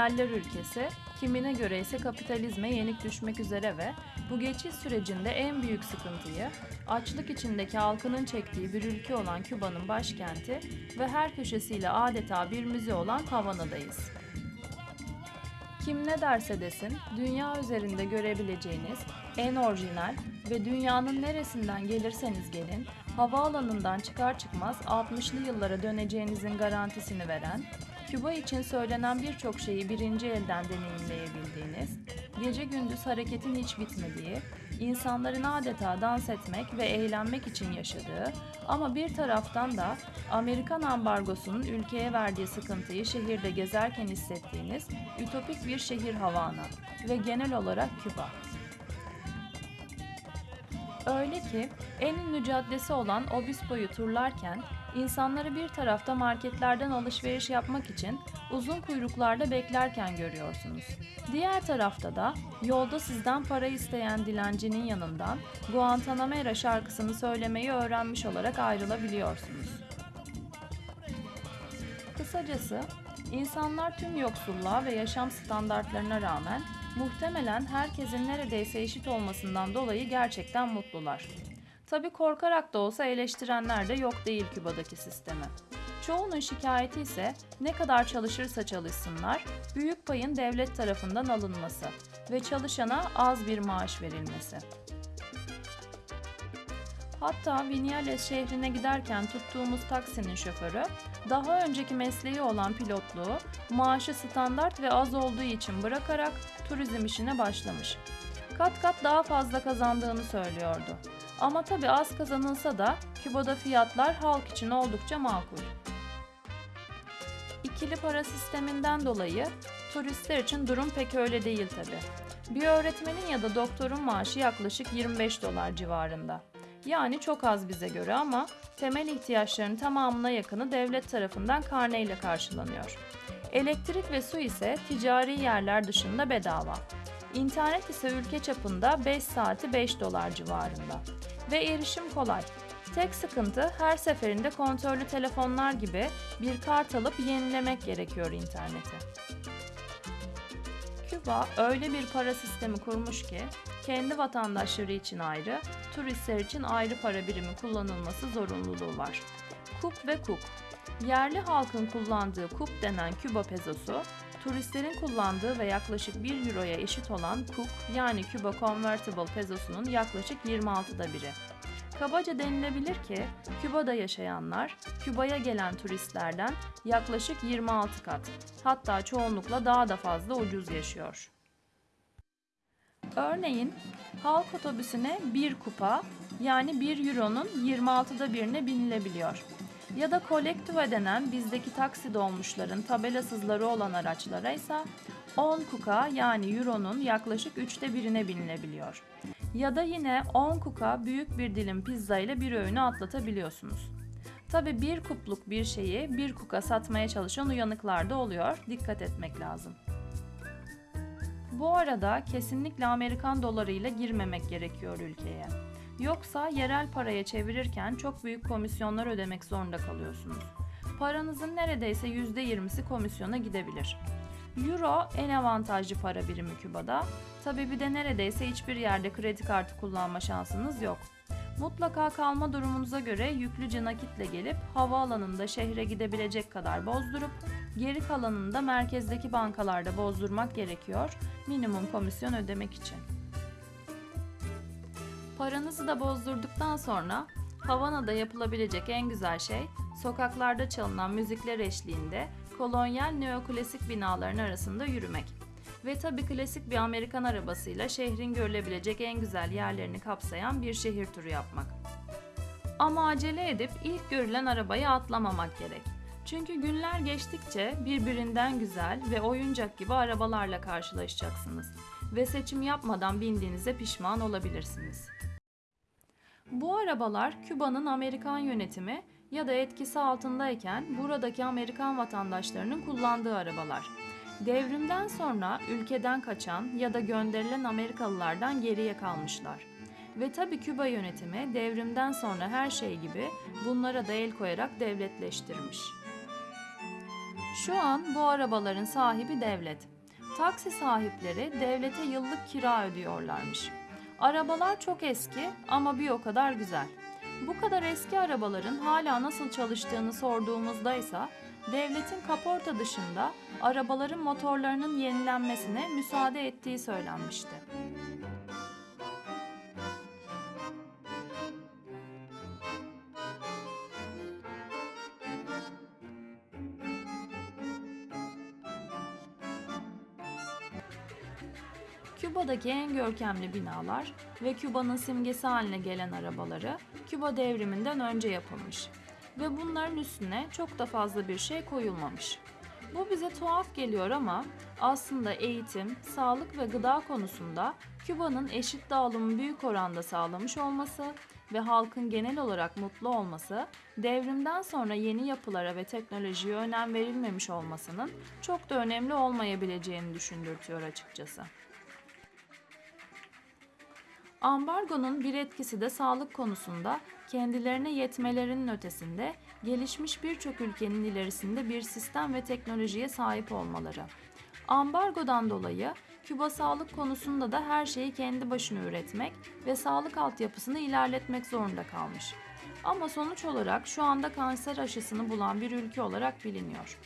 Hayaller ülkesi, kimine göre ise kapitalizme yenik düşmek üzere ve bu geçiş sürecinde en büyük sıkıntıyı açlık içindeki halkının çektiği bir ülke olan Küba'nın başkenti ve her köşesiyle adeta bir müze olan Havana'dayız. Kim ne derse desin, dünya üzerinde görebileceğiniz en orijinal ve dünyanın neresinden gelirseniz gelin, havaalanından çıkar çıkmaz 60'lı yıllara döneceğinizin garantisini veren, Küba için söylenen birçok şeyi birinci elden deneyimleyebildiğiniz, gece gündüz hareketin hiç bitmediği, insanların adeta dans etmek ve eğlenmek için yaşadığı ama bir taraftan da Amerikan ambargosunun ülkeye verdiği sıkıntıyı şehirde gezerken hissettiğiniz ütopik bir şehir Havana ve genel olarak Küba. Öyle ki en ünlü caddesi olan Obispo'yu turlarken insanları bir tarafta marketlerden alışveriş yapmak için uzun kuyruklarda beklerken görüyorsunuz. Diğer tarafta da yolda sizden para isteyen dilencinin yanından Guantanamera şarkısını söylemeyi öğrenmiş olarak ayrılabiliyorsunuz. Kısacası insanlar tüm yoksulluğa ve yaşam standartlarına rağmen muhtemelen herkesin neredeyse eşit olmasından dolayı gerçekten mutlular. Tabi korkarak da olsa eleştirenler de yok değil Küba'daki sistemi. Çoğunun şikayeti ise ne kadar çalışırsa çalışsınlar, büyük payın devlet tarafından alınması ve çalışana az bir maaş verilmesi. Hatta Vinales şehrine giderken tuttuğumuz taksinin şoförü, daha önceki mesleği olan pilotluğu, maaşı standart ve az olduğu için bırakarak turizm işine başlamış. Kat kat daha fazla kazandığını söylüyordu. Ama tabi az kazanılsa da Küba'da fiyatlar halk için oldukça makul. İkili para sisteminden dolayı turistler için durum pek öyle değil tabi. Bir öğretmenin ya da doktorun maaşı yaklaşık 25 dolar civarında. Yani çok az bize göre ama temel ihtiyaçların tamamına yakını devlet tarafından karneyle karşılanıyor. Elektrik ve su ise ticari yerler dışında bedava. İnternet ise ülke çapında 5 saati 5 dolar civarında. Ve erişim kolay. Tek sıkıntı her seferinde kontrollü telefonlar gibi bir kart alıp yenilemek gerekiyor interneti. Küba öyle bir para sistemi kurmuş ki kendi vatandaşları için ayrı, turistler için ayrı para birimi kullanılması zorunluluğu var. Kup ve Kuk Yerli halkın kullandığı kup denen Küba pezosu, turistlerin kullandığı ve yaklaşık 1 euroya eşit olan kuk yani Küba Convertible pezosunun yaklaşık 26'da biri. Kabaca denilebilir ki Küba'da yaşayanlar Küba'ya gelen turistlerden yaklaşık 26 kat, hatta çoğunlukla daha da fazla ucuz yaşıyor. Örneğin halk otobüsüne bir kupa yani 1 euronun 26'da birine binilebiliyor. Ya da kolektiva denen bizdeki taksi dolmuşların tabelasızları olan araçlara ise 10 kuka yani euronun yaklaşık üçte birine binilebiliyor. Ya da yine 10 kuka büyük bir dilim pizza ile bir öğünü atlatabiliyorsunuz. Tabi bir kupluk bir şeyi bir kuka satmaya çalışan uyanıklar da oluyor. Dikkat etmek lazım. Bu arada kesinlikle Amerikan dolarıyla girmemek gerekiyor ülkeye. Yoksa yerel paraya çevirirken çok büyük komisyonlar ödemek zorunda kalıyorsunuz. Paranızın neredeyse %20'si komisyona gidebilir. Euro en avantajlı para birimi Küba'da. Tabi bir de neredeyse hiçbir yerde kredi kartı kullanma şansınız yok. Mutlaka kalma durumunuza göre yüklüce nakitle gelip havaalanında şehre gidebilecek kadar bozdurup geri kalanını da merkezdeki bankalarda bozdurmak gerekiyor minimum komisyon ödemek için. Paranızı da bozdurduktan sonra Havana'da yapılabilecek en güzel şey sokaklarda çalınan müzikler eşliğinde kolonyal neoklasik binaların arasında yürümek. Ve tabi klasik bir Amerikan arabasıyla şehrin görülebilecek en güzel yerlerini kapsayan bir şehir turu yapmak. Ama acele edip ilk görülen arabaya atlamamak gerek. Çünkü günler geçtikçe birbirinden güzel ve oyuncak gibi arabalarla karşılaşacaksınız ve seçim yapmadan bindiğinize pişman olabilirsiniz. Bu arabalar Küba'nın Amerikan yönetimi ya da etkisi altındayken buradaki Amerikan vatandaşlarının kullandığı arabalar. Devrimden sonra ülkeden kaçan ya da gönderilen Amerikalılardan geriye kalmışlar. Ve tabi Küba yönetimi devrimden sonra her şey gibi bunlara da el koyarak devletleştirmiş. Şu an bu arabaların sahibi devlet. Taksi sahipleri devlete yıllık kira ödüyorlarmış. Arabalar çok eski ama bir o kadar güzel. Bu kadar eski arabaların hala nasıl çalıştığını sorduğumuzda ise devletin kaporta dışında arabaların motorlarının yenilenmesine müsaade ettiği söylenmişti. Küba'daki en görkemli binalar ve Küba'nın simgesi haline gelen arabaları Küba devriminden önce yapılmış ve bunların üstüne çok da fazla bir şey koyulmamış. Bu bize tuhaf geliyor ama aslında eğitim, sağlık ve gıda konusunda Küba'nın eşit dağılımı büyük oranda sağlamış olması ve halkın genel olarak mutlu olması, devrimden sonra yeni yapılara ve teknolojiye önem verilmemiş olmasının çok da önemli olmayabileceğini düşündürtüyor açıkçası. Ambargonun bir etkisi de sağlık konusunda kendilerine yetmelerinin ötesinde gelişmiş birçok ülkenin ilerisinde bir sistem ve teknolojiye sahip olmaları. Ambargodan dolayı Küba sağlık konusunda da her şeyi kendi başına üretmek ve sağlık altyapısını ilerletmek zorunda kalmış. Ama sonuç olarak şu anda kanser aşısını bulan bir ülke olarak biliniyor.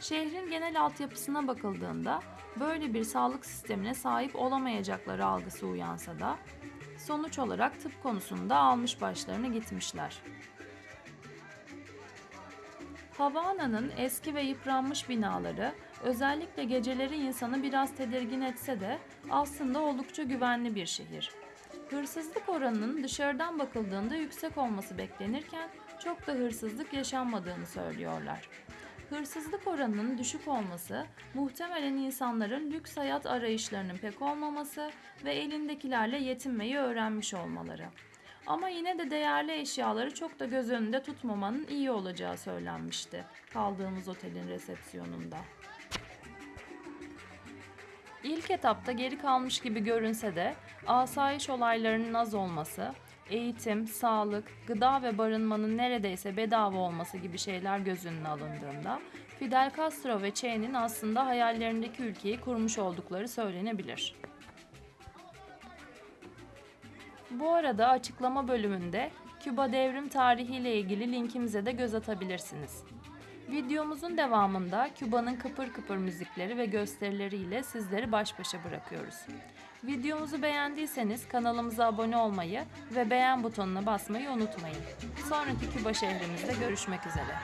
Şehrin genel altyapısına bakıldığında böyle bir sağlık sistemine sahip olamayacakları algısı uyansa da sonuç olarak tıp konusunda almış başlarını gitmişler. Havana'nın eski ve yıpranmış binaları özellikle geceleri insanı biraz tedirgin etse de aslında oldukça güvenli bir şehir. Hırsızlık oranının dışarıdan bakıldığında yüksek olması beklenirken çok da hırsızlık yaşanmadığını söylüyorlar. Hırsızlık oranının düşük olması muhtemelen insanların lüks hayat arayışlarının pek olmaması ve elindekilerle yetinmeyi öğrenmiş olmaları. Ama yine de değerli eşyaları çok da göz önünde tutmamanın iyi olacağı söylenmişti kaldığımız otelin resepsiyonunda. İlk etapta geri kalmış gibi görünse de asayiş olaylarının az olması, eğitim, sağlık, gıda ve barınmanın neredeyse bedava olması gibi şeyler göz önüne alındığında Fidel Castro ve Che'nin aslında hayallerindeki ülkeyi kurmuş oldukları söylenebilir. Bu arada açıklama bölümünde Küba devrim tarihi ile ilgili linkimize de göz atabilirsiniz. Videomuzun devamında Küba'nın kıpır kıpır müzikleri ve gösterileriyle sizleri baş başa bırakıyoruz. Videomuzu beğendiyseniz kanalımıza abone olmayı ve beğen butonuna basmayı unutmayın. Sonraki Küba şehrimizde görüşmek üzere.